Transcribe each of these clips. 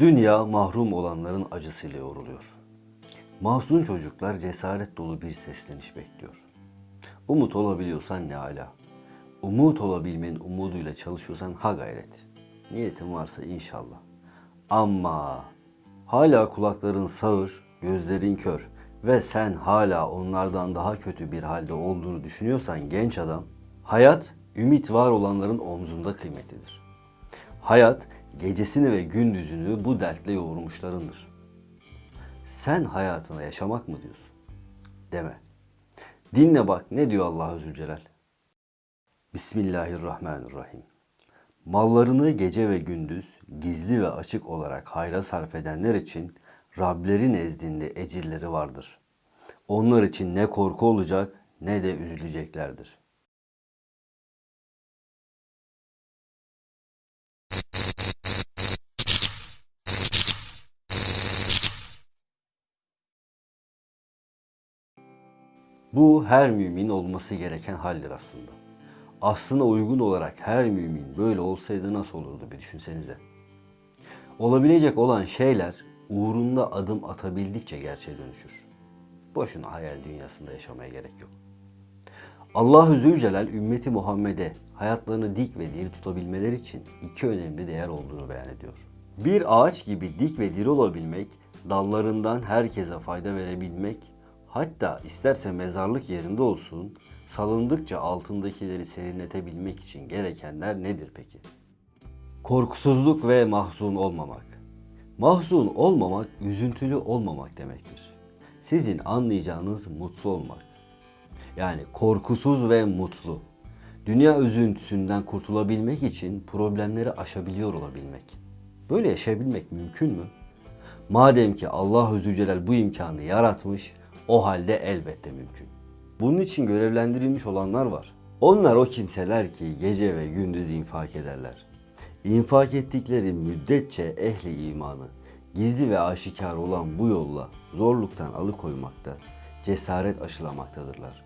Dünya mahrum olanların acısıyla yoğruluyor. Mahzun çocuklar cesaret dolu bir sesleniş bekliyor. Umut olabiliyorsan ne ala. Umut olabilmenin umuduyla çalışıyorsan ha gayret. Niyetin varsa inşallah. Ama hala kulakların sağır, gözlerin kör ve sen hala onlardan daha kötü bir halde olduğunu düşünüyorsan genç adam, hayat ümit var olanların omzunda kıymetlidir. Hayat gecesini ve gündüzünü bu dertle yoğurmuşlarındır. Sen hayatına yaşamak mı diyorsun? Deme. Dinle bak ne diyor Allah Zülcelal. Bismillahirrahmanirrahim. Mallarını gece ve gündüz gizli ve açık olarak hayra sarf edenler için Rableri nezdinde ecirleri vardır. Onlar için ne korku olacak ne de üzüleceklerdir. Bu her mümin olması gereken haldir aslında. Aslına uygun olarak her mümin böyle olsaydı nasıl olurdu bir düşünsenize. Olabilecek olan şeyler uğrunda adım atabildikçe gerçeğe dönüşür. Boşuna hayal dünyasında yaşamaya gerek yok. Allah-u Zülcelal ümmeti Muhammed'e hayatlarını dik ve diri tutabilmeleri için iki önemli değer olduğunu beyan ediyor. Bir ağaç gibi dik ve diri olabilmek, dallarından herkese fayda verebilmek, hatta isterse mezarlık yerinde olsun, salındıkça altındakileri serinletebilmek için gerekenler nedir peki? Korkusuzluk ve mahzun olmamak. Mahzun olmamak, üzüntülü olmamak demektir. Sizin anlayacağınız mutlu olmak. Yani korkusuz ve mutlu. Dünya üzüntüsünden kurtulabilmek için problemleri aşabiliyor olabilmek. Böyle yaşayabilmek mümkün mü? Madem ki Allah Zülcelal bu imkanı yaratmış, o halde elbette mümkün. Bunun için görevlendirilmiş olanlar var. Onlar o kimseler ki gece ve gündüz infak ederler. İnfak ettikleri müddetçe ehli imanı, gizli ve aşikar olan bu yolla zorluktan alıkoymakta, cesaret aşılamaktadırlar.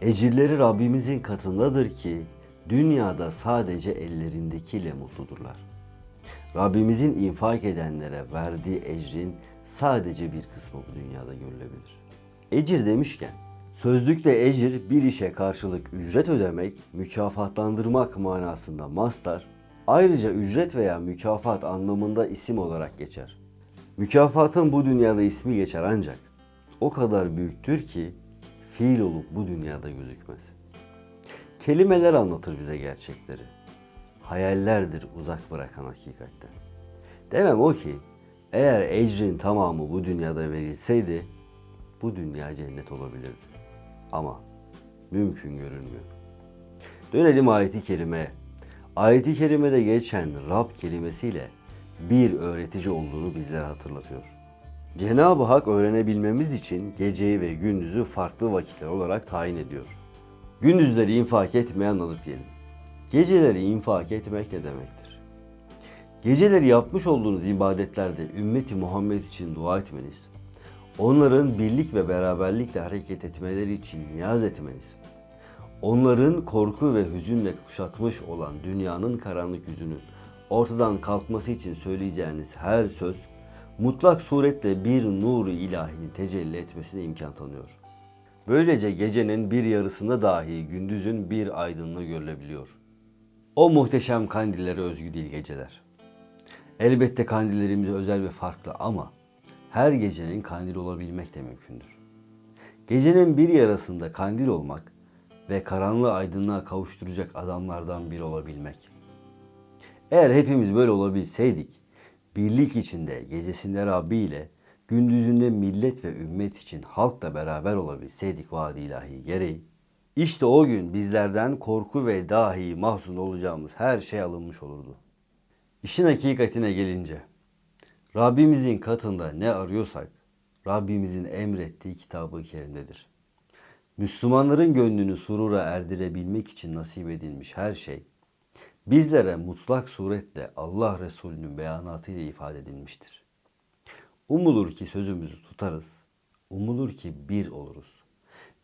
Ecirleri Rabbimizin katındadır ki dünyada sadece ellerindekiyle mutludurlar. Rabbimizin infak edenlere verdiği ecrin sadece bir kısmı bu dünyada görülebilir. Ecir demişken, sözlükte ecir bir işe karşılık ücret ödemek, mükafatlandırmak manasında mastar, ayrıca ücret veya mükafat anlamında isim olarak geçer. Mükafatın bu dünyada ismi geçer ancak o kadar büyüktür ki fiil olup bu dünyada gözükmez. Kelimeler anlatır bize gerçekleri. Hayallerdir uzak bırakan hakikatten. Demem o ki eğer ecrin tamamı bu dünyada verilseydi bu dünya cennet olabilirdi. Ama mümkün görünmüyor. Dönelim ayeti kerimeye. Ayeti kerimede geçen Rab kelimesiyle bir öğretici olduğunu bizlere hatırlatıyor. Cenab-ı Hak öğrenebilmemiz için geceyi ve gündüzü farklı vakitler olarak tayin ediyor. Gündüzleri infak etmeye anladık diyelim. Geceleri infak etmek ne demektir? Geceleri yapmış olduğunuz ibadetlerde ümmeti Muhammed için dua etmeniz, onların birlik ve beraberlikle hareket etmeleri için niyaz etmeniz, onların korku ve hüzünle kuşatmış olan dünyanın karanlık yüzünün ortadan kalkması için söyleyeceğiniz her söz mutlak suretle bir nuru ilahinin tecelli etmesine imkan tanıyor. Böylece gecenin bir yarısında dahi gündüzün bir aydınlığı görülebiliyor. O muhteşem kandillere özgü değil geceler. Elbette kandillerimiz özel ve farklı ama her gecenin kandil olabilmek de mümkündür. Gecenin bir yarısında kandil olmak ve karanlığı aydınlığa kavuşturacak adamlardan biri olabilmek. Eğer hepimiz böyle olabilseydik, birlik içinde gecesinde Rabbi ile gündüzünde millet ve ümmet için halkla beraber olabilseydik vaadi ilahi gereği, işte o gün bizlerden korku ve dahi mahzun olacağımız her şey alınmış olurdu. İşin hakikatine gelince, Rabbimizin katında ne arıyorsak, Rabbimizin emrettiği kitabı kerimdedir. Müslümanların gönlünü surura erdirebilmek için nasip edilmiş her şey, bizlere mutlak suretle Allah Resulü'nün beyanatıyla ifade edilmiştir. Umulur ki sözümüzü tutarız, umulur ki bir oluruz.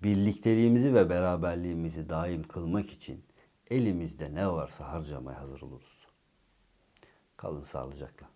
Birlikteliğimizi ve beraberliğimizi daim kılmak için elimizde ne varsa harcamaya hazır oluruz. Kalın sağlıcakla.